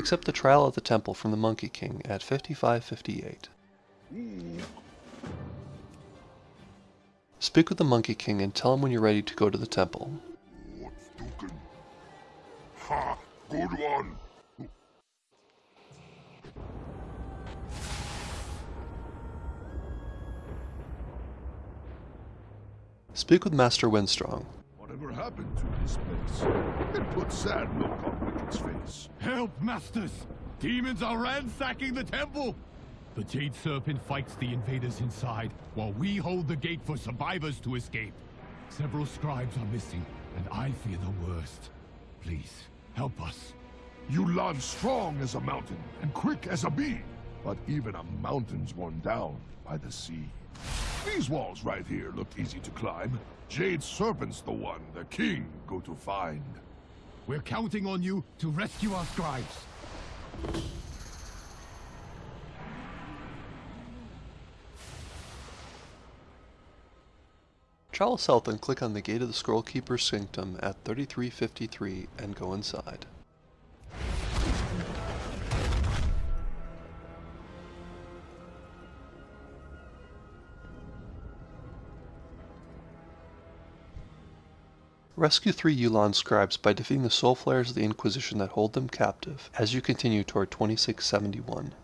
Accept the trial at the temple from the Monkey King at 5558. Speak with the Monkey King and tell him when you're ready to go to the temple. Ha! Good one! Speak with Master Windstrong. Whatever happened to this place? It put sad look on Face. Help, masters! Demons are ransacking the temple! The Jade Serpent fights the invaders inside, while we hold the gate for survivors to escape. Several scribes are missing, and I fear the worst. Please, help us. You lie strong as a mountain and quick as a bee, but even a mountain's worn down by the sea. These walls right here look easy to climb. Jade Serpent's the one the king go to find. We're counting on you to rescue our scribes. Travel south and click on the Gate of the Scroll Keeper's Sanctum at 3353 and go inside. Rescue three Yu'lon scribes by defeating the soul flares of the Inquisition that hold them captive as you continue toward 2671.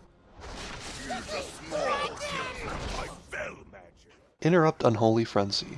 Interrupt Unholy Frenzy.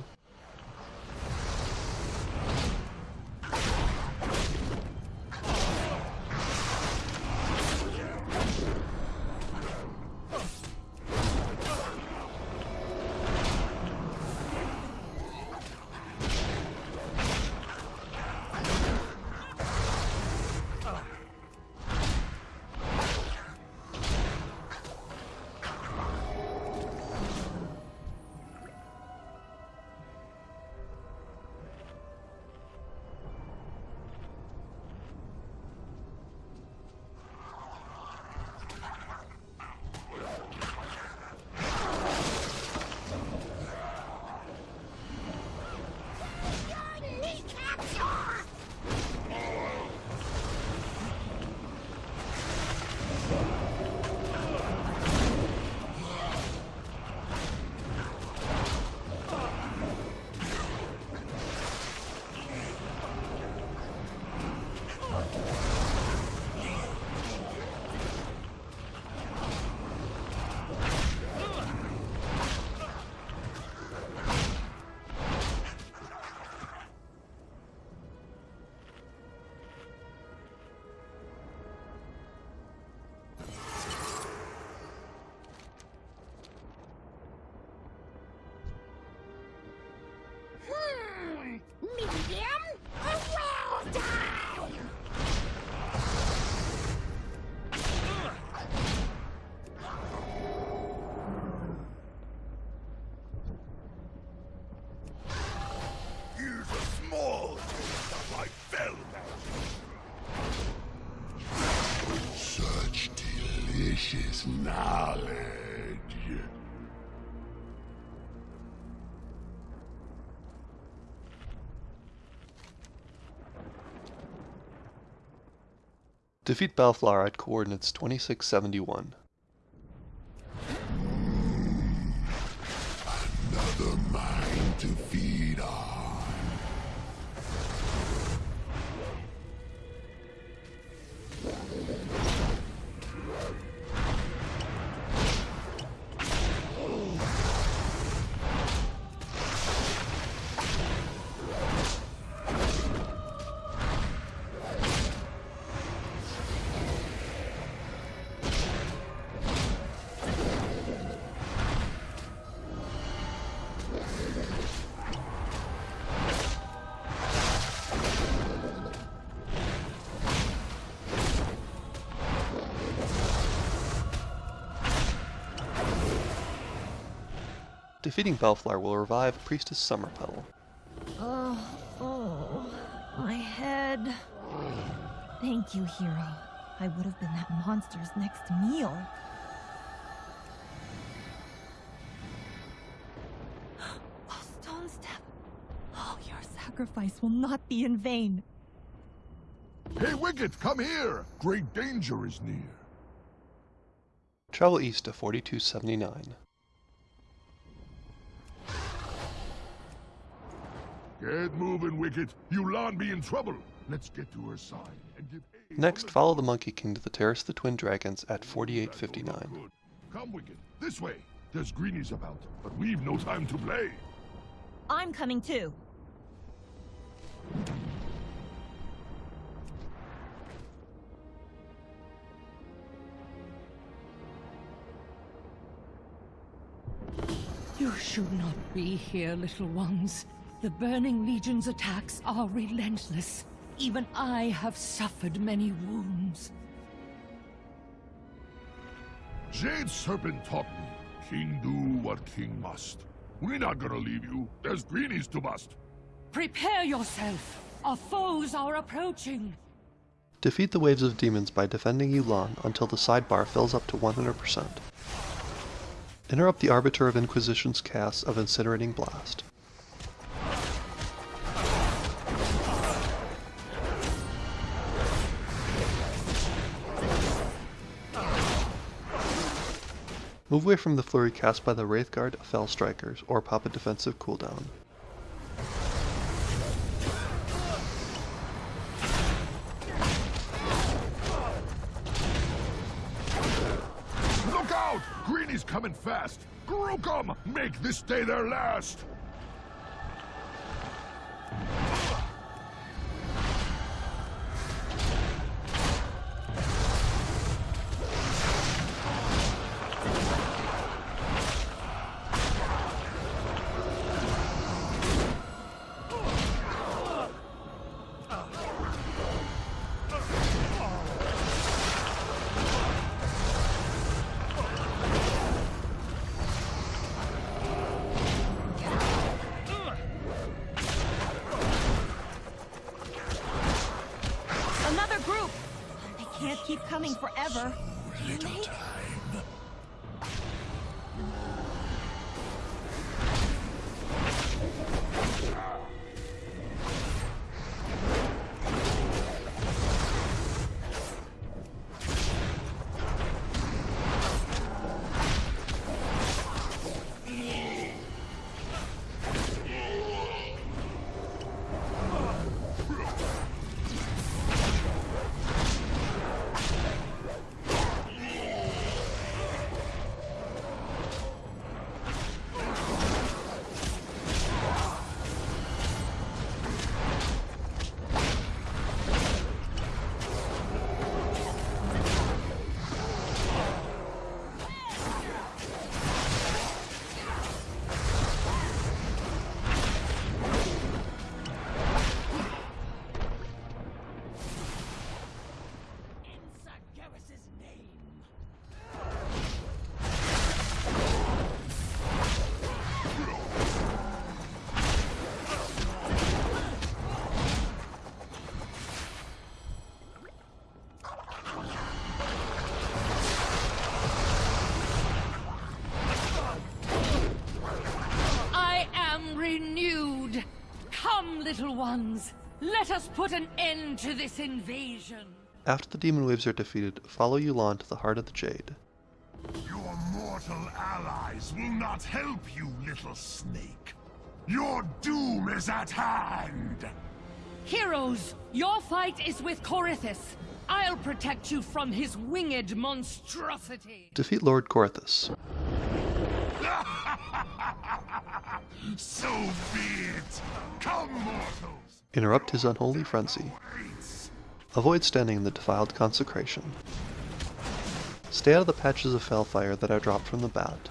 Knowledge. Defeat Balflar at coordinates 2671. Defeating Balflar will revive Priestess Summerpetal. Oh, oh, my head. Thank you, hero. I would have been that monster's next meal. A stone step. Oh, your sacrifice will not be in vain. Hey, Wicket, come here! Great danger is near. Travel east to 4279. Get moving, Wicket. Yu'lon be in trouble. Let's get to her side and give aid. Next, follow the Monkey King to the Terrace of the Twin Dragons at 4859. Come, Wicket. This way. There's greenies about, but we've no time to play. I'm coming too. You should not be here, little ones. The Burning Legion's attacks are relentless. Even I have suffered many wounds. Jade Serpent taught me, King do what king must. We're not gonna leave you. There's greenies to bust. Prepare yourself! Our foes are approaching! Defeat the waves of demons by defending Yu'lon until the sidebar fills up to 100%. Interrupt the Arbiter of Inquisition's cast of Incinerating Blast. Move away from the flurry cast by the Wrathguard Fell Strikers, or pop a defensive cooldown. Look out! Greenies coming fast. Grook'em! Make this day their last! Can't keep coming forever. Let us put an end to this invasion! After the demon waves are defeated, follow Yu'lon to the Heart of the Jade. Your mortal allies will not help you, little snake. Your doom is at hand! Heroes, your fight is with Corythus. I'll protect you from his winged monstrosity. Defeat Lord Korthus. So be it! Come, mortals! Interrupt his unholy frenzy. Avoid standing in the defiled consecration. Stay out of the patches of Felfire that are dropped from the bat.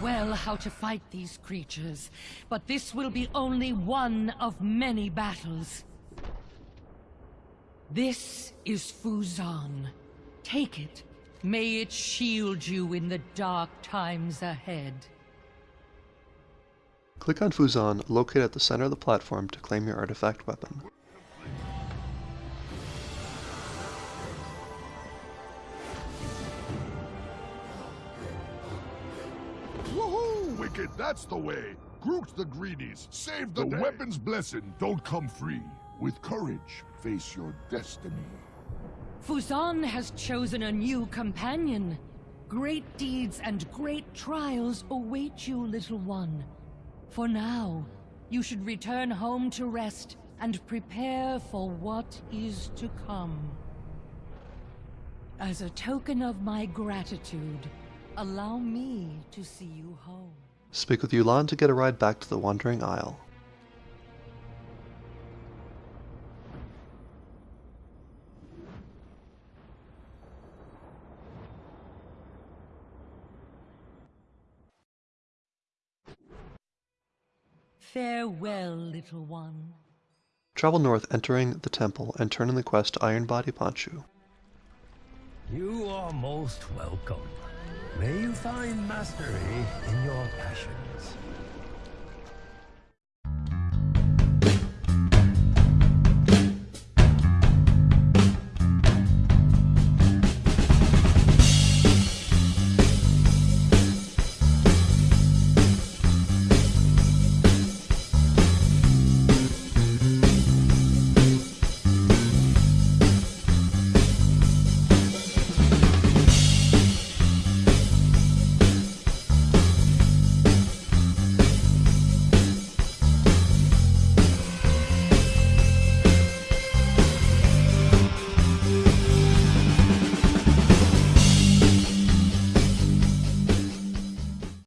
Well how to fight these creatures, but this will be only one of many battles. This is Fuzan. Take it. May it shield you in the dark times ahead. Click on Fuzan, located at the center of the platform to claim your artifact weapon. Woohoo! Wicket, that's the way. Groot the greedies, save the, The day. weapon's blessing don't come free. With courage, face your destiny. Fuzan has chosen a new companion. Great deeds and great trials await you, little one. For now, you should return home to rest and prepare for what is to come. As a token of my gratitude, allow me to see you home. Speak with Yu'lon to get a ride back to the Wandering Isle. Farewell, little one. Travel north, entering the temple, and turn in the quest to Iron Body Ponshu. You are most welcome. May you find mastery in your passions.